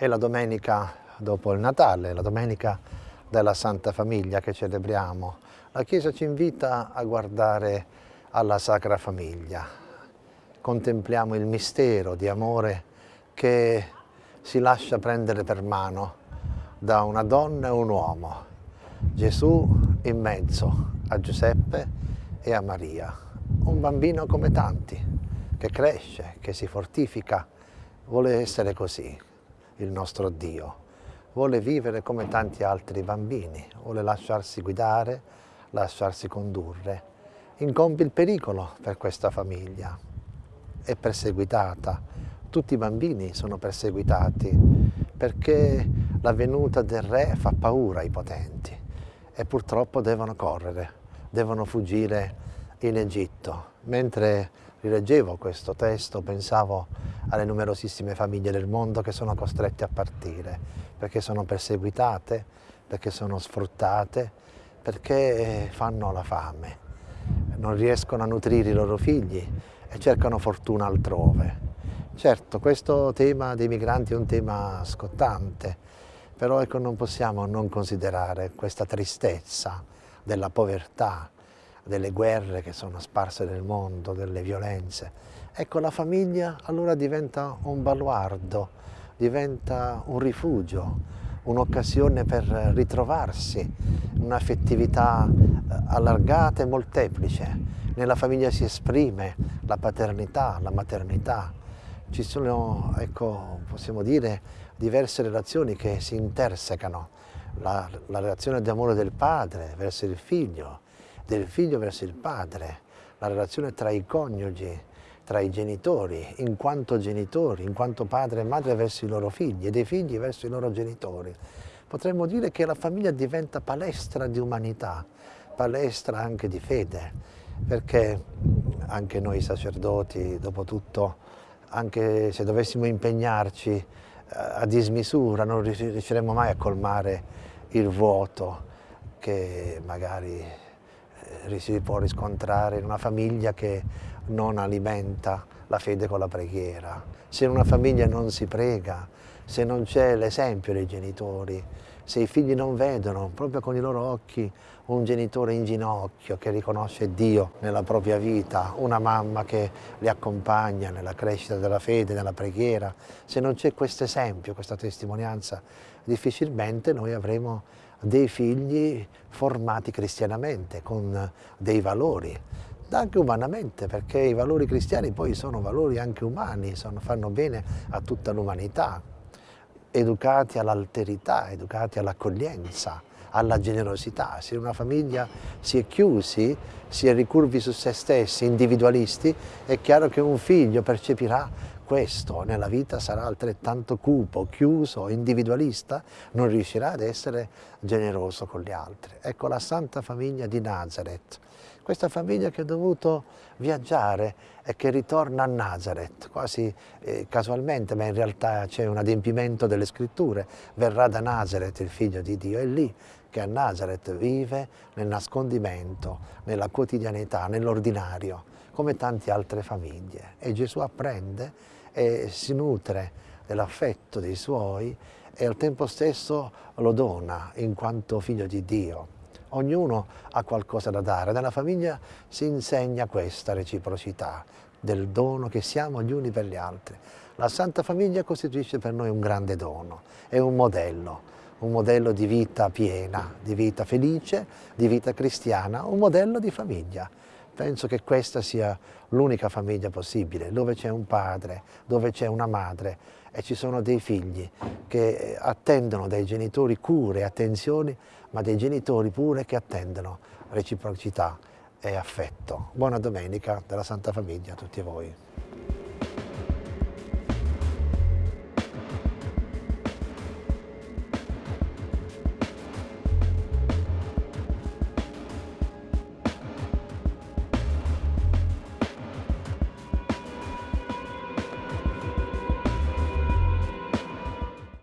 È la domenica dopo il Natale, la domenica della Santa Famiglia che celebriamo. La Chiesa ci invita a guardare alla Sacra Famiglia. Contempliamo il mistero di amore che si lascia prendere per mano da una donna e un uomo. Gesù in mezzo a Giuseppe e a Maria. Un bambino come tanti, che cresce, che si fortifica, vuole essere così il nostro Dio. Vuole vivere come tanti altri bambini, vuole lasciarsi guidare, lasciarsi condurre. Incompi il pericolo per questa famiglia. È perseguitata. Tutti i bambini sono perseguitati perché la venuta del re fa paura ai potenti e purtroppo devono correre, devono fuggire in Egitto. Mentre rileggevo questo testo pensavo alle numerosissime famiglie del mondo che sono costrette a partire, perché sono perseguitate, perché sono sfruttate, perché fanno la fame, non riescono a nutrire i loro figli e cercano fortuna altrove. Certo, questo tema dei migranti è un tema scottante, però ecco, non possiamo non considerare questa tristezza della povertà, delle guerre che sono sparse nel mondo, delle violenze. Ecco, la famiglia allora diventa un baluardo, diventa un rifugio, un'occasione per ritrovarsi, un'affettività eh, allargata e molteplice. Nella famiglia si esprime la paternità, la maternità. Ci sono, ecco, possiamo dire, diverse relazioni che si intersecano. La, la relazione di amore del padre verso il figlio, del figlio verso il padre, la relazione tra i coniugi, tra i genitori, in quanto genitori, in quanto padre e madre verso i loro figli e dei figli verso i loro genitori. Potremmo dire che la famiglia diventa palestra di umanità, palestra anche di fede, perché anche noi sacerdoti, dopo tutto, anche se dovessimo impegnarci eh, a dismisura, non riusciremo mai a colmare il vuoto che magari si può riscontrare in una famiglia che non alimenta la fede con la preghiera, se in una famiglia non si prega, se non c'è l'esempio dei genitori, se i figli non vedono proprio con i loro occhi un genitore in ginocchio che riconosce Dio nella propria vita, una mamma che li accompagna nella crescita della fede, nella preghiera, se non c'è questo esempio, questa testimonianza, difficilmente noi avremo dei figli formati cristianamente, con dei valori, anche umanamente, perché i valori cristiani poi sono valori anche umani, sono, fanno bene a tutta l'umanità, educati all'alterità, educati all'accoglienza, alla generosità. Se una famiglia si è chiusi, si è ricurvi su se stessi, individualisti, è chiaro che un figlio percepirà questo nella vita sarà altrettanto cupo, chiuso, individualista, non riuscirà ad essere generoso con gli altri. Ecco la Santa Famiglia di Nazareth, questa famiglia che ha dovuto viaggiare e che ritorna a Nazareth, quasi eh, casualmente, ma in realtà c'è un adempimento delle scritture, verrà da Nazareth il figlio di Dio, è lì che a Nazareth vive nel nascondimento, nella quotidianità, nell'ordinario, come tante altre famiglie. E Gesù apprende e si nutre dell'affetto dei suoi e al tempo stesso lo dona in quanto figlio di Dio. Ognuno ha qualcosa da dare, nella famiglia si insegna questa reciprocità del dono che siamo gli uni per gli altri. La Santa Famiglia costituisce per noi un grande dono, è un modello, un modello di vita piena, di vita felice, di vita cristiana, un modello di famiglia. Penso che questa sia l'unica famiglia possibile, dove c'è un padre, dove c'è una madre e ci sono dei figli che attendono dai genitori cure e attenzioni, ma dei genitori pure che attendono reciprocità e affetto. Buona domenica della Santa Famiglia a tutti voi.